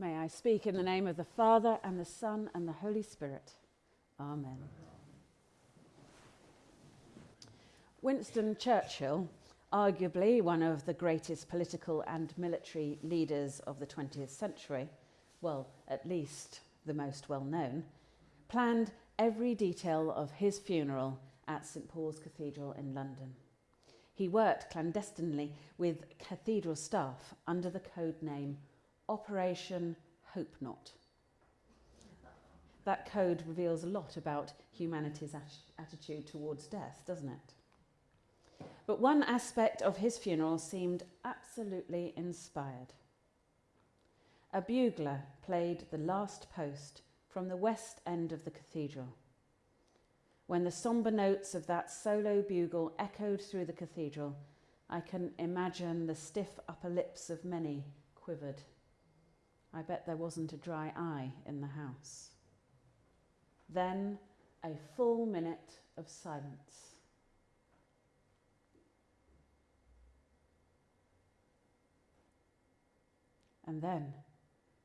May I speak in the name of the Father and the Son and the Holy Spirit. Amen. Winston Churchill, arguably one of the greatest political and military leaders of the 20th century, well, at least the most well known, planned every detail of his funeral at St Paul's Cathedral in London. He worked clandestinely with cathedral staff under the code name Operation Hope Not. That code reveals a lot about humanity's attitude towards death, doesn't it? But one aspect of his funeral seemed absolutely inspired. A bugler played the last post from the west end of the cathedral. When the sombre notes of that solo bugle echoed through the cathedral, I can imagine the stiff upper lips of many quivered. I bet there wasn't a dry eye in the house. Then a full minute of silence. And then,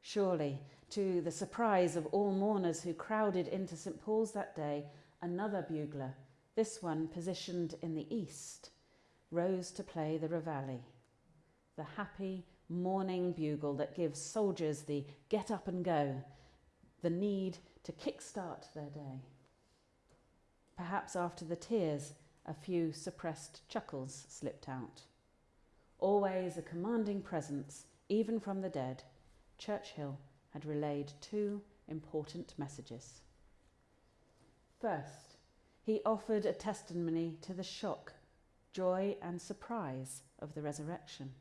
surely, to the surprise of all mourners who crowded into St Paul's that day, another bugler, this one positioned in the east, rose to play the reveille, the happy morning bugle that gives soldiers the get up and go, the need to kickstart their day. Perhaps after the tears, a few suppressed chuckles slipped out. Always a commanding presence, even from the dead, Churchill had relayed two important messages. First, he offered a testimony to the shock, joy, and surprise of the resurrection.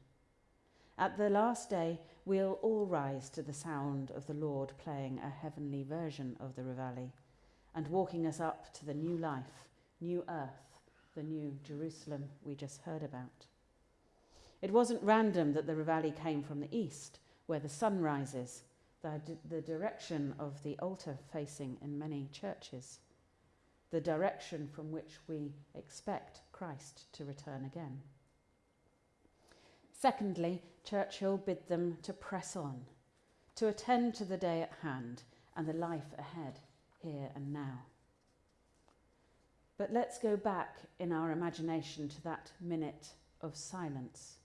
At the last day, we'll all rise to the sound of the Lord playing a heavenly version of the Reveille and walking us up to the new life, new earth, the new Jerusalem we just heard about. It wasn't random that the Reveille came from the east, where the sun rises, the, the direction of the altar facing in many churches, the direction from which we expect Christ to return again. Secondly, Churchill bid them to press on, to attend to the day at hand and the life ahead, here and now. But let's go back in our imagination to that minute of silence,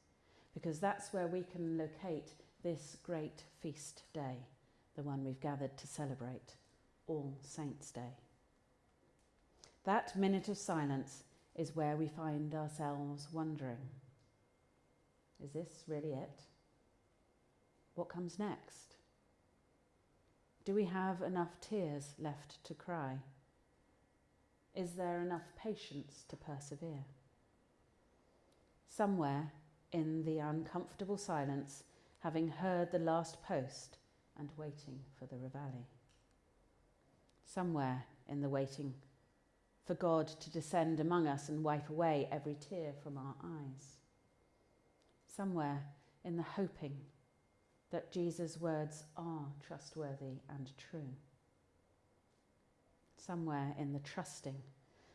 because that's where we can locate this great feast day, the one we've gathered to celebrate, All Saints' Day. That minute of silence is where we find ourselves wondering is this really it? What comes next? Do we have enough tears left to cry? Is there enough patience to persevere? Somewhere in the uncomfortable silence, having heard the last post and waiting for the reveille. Somewhere in the waiting for God to descend among us and wipe away every tear from our eyes somewhere in the hoping that Jesus' words are trustworthy and true. Somewhere in the trusting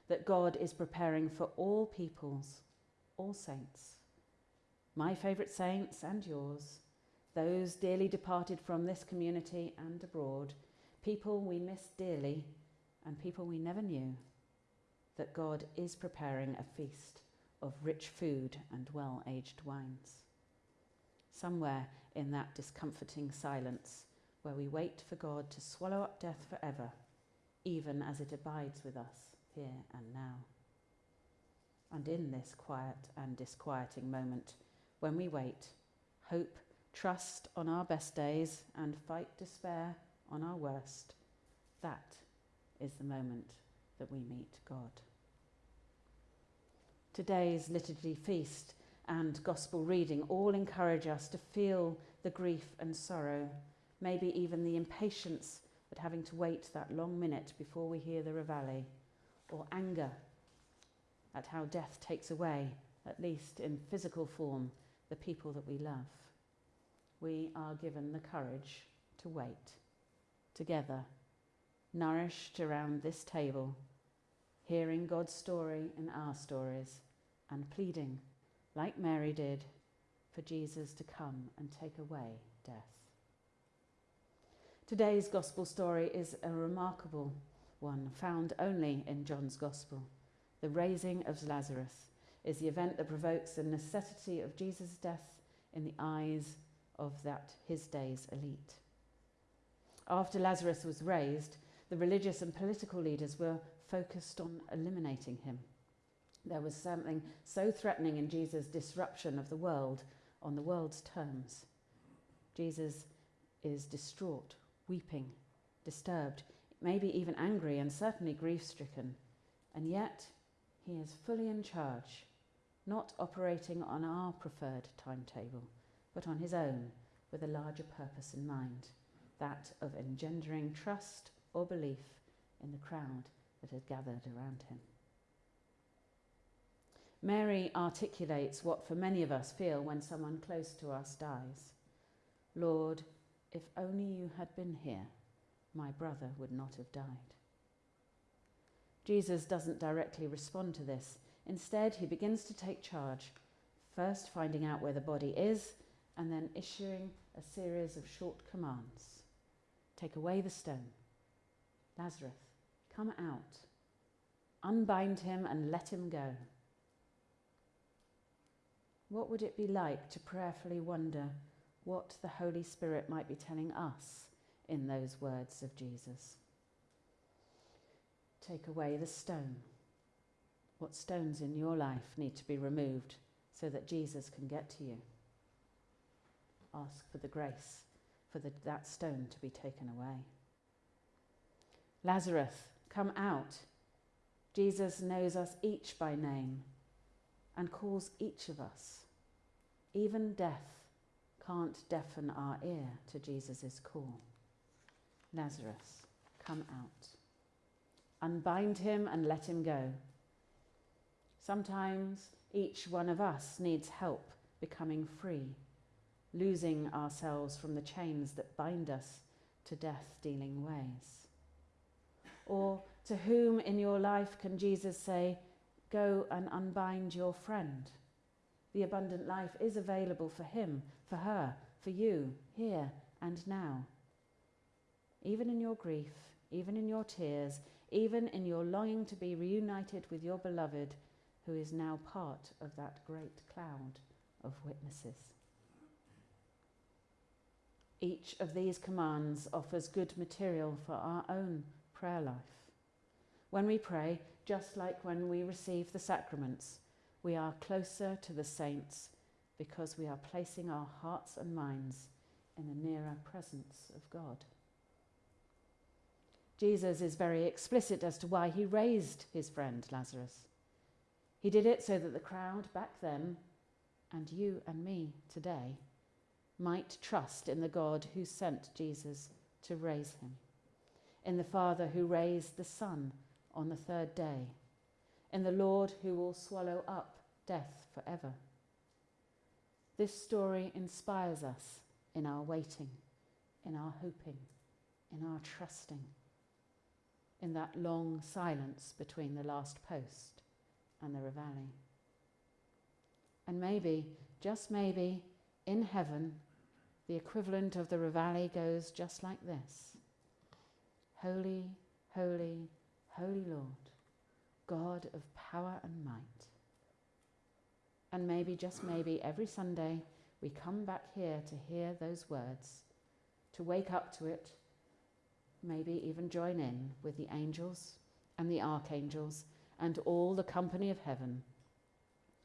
that God is preparing for all peoples, all saints, my favourite saints and yours, those dearly departed from this community and abroad, people we miss dearly and people we never knew, that God is preparing a feast of rich food and well aged wines. Somewhere in that discomforting silence where we wait for God to swallow up death forever, even as it abides with us here and now. And in this quiet and disquieting moment, when we wait, hope, trust on our best days, and fight despair on our worst, that is the moment that we meet God. Today's liturgy feast and gospel reading all encourage us to feel the grief and sorrow, maybe even the impatience at having to wait that long minute before we hear the reveille, or anger at how death takes away, at least in physical form, the people that we love. We are given the courage to wait together, nourished around this table hearing God's story in our stories, and pleading, like Mary did, for Jesus to come and take away death. Today's gospel story is a remarkable one found only in John's gospel. The raising of Lazarus is the event that provokes the necessity of Jesus' death in the eyes of that his day's elite. After Lazarus was raised, the religious and political leaders were focused on eliminating him. There was something so threatening in Jesus' disruption of the world on the world's terms. Jesus is distraught, weeping, disturbed, maybe even angry, and certainly grief stricken. And yet, he is fully in charge, not operating on our preferred timetable, but on his own, with a larger purpose in mind that of engendering trust or belief in the crowd that had gathered around him. Mary articulates what for many of us feel when someone close to us dies. Lord, if only you had been here, my brother would not have died. Jesus doesn't directly respond to this. Instead, he begins to take charge, first finding out where the body is, and then issuing a series of short commands. Take away the stone. Lazarus, come out. Unbind him and let him go. What would it be like to prayerfully wonder what the Holy Spirit might be telling us in those words of Jesus? Take away the stone. What stones in your life need to be removed so that Jesus can get to you? Ask for the grace for the, that stone to be taken away. Lazarus, come out. Jesus knows us each by name and calls each of us even death can't deafen our ear to Jesus' call. Lazarus, come out. Unbind him and let him go. Sometimes each one of us needs help becoming free, losing ourselves from the chains that bind us to death dealing ways. Or to whom in your life can Jesus say, Go and unbind your friend? The abundant life is available for him, for her, for you, here and now. Even in your grief, even in your tears, even in your longing to be reunited with your beloved, who is now part of that great cloud of witnesses. Each of these commands offers good material for our own prayer life. When we pray, just like when we receive the sacraments, we are closer to the saints because we are placing our hearts and minds in the nearer presence of God. Jesus is very explicit as to why he raised his friend Lazarus. He did it so that the crowd back then, and you and me today, might trust in the God who sent Jesus to raise him, in the Father who raised the Son on the third day in the Lord who will swallow up death forever. This story inspires us in our waiting, in our hoping, in our trusting, in that long silence between the last post and the Reveille. And maybe, just maybe, in heaven, the equivalent of the Reveille goes just like this Holy, holy, holy Lord God of power and might. And maybe, just maybe, every Sunday we come back here to hear those words, to wake up to it, maybe even join in with the angels and the archangels and all the company of heaven,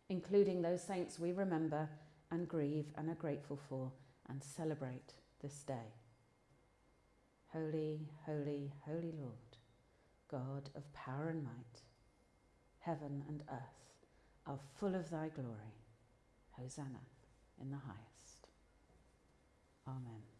including those saints we remember and grieve and are grateful for and celebrate this day. Holy, holy, holy Lord, God of power and might heaven and earth are full of thy glory. Hosanna in the highest. Amen.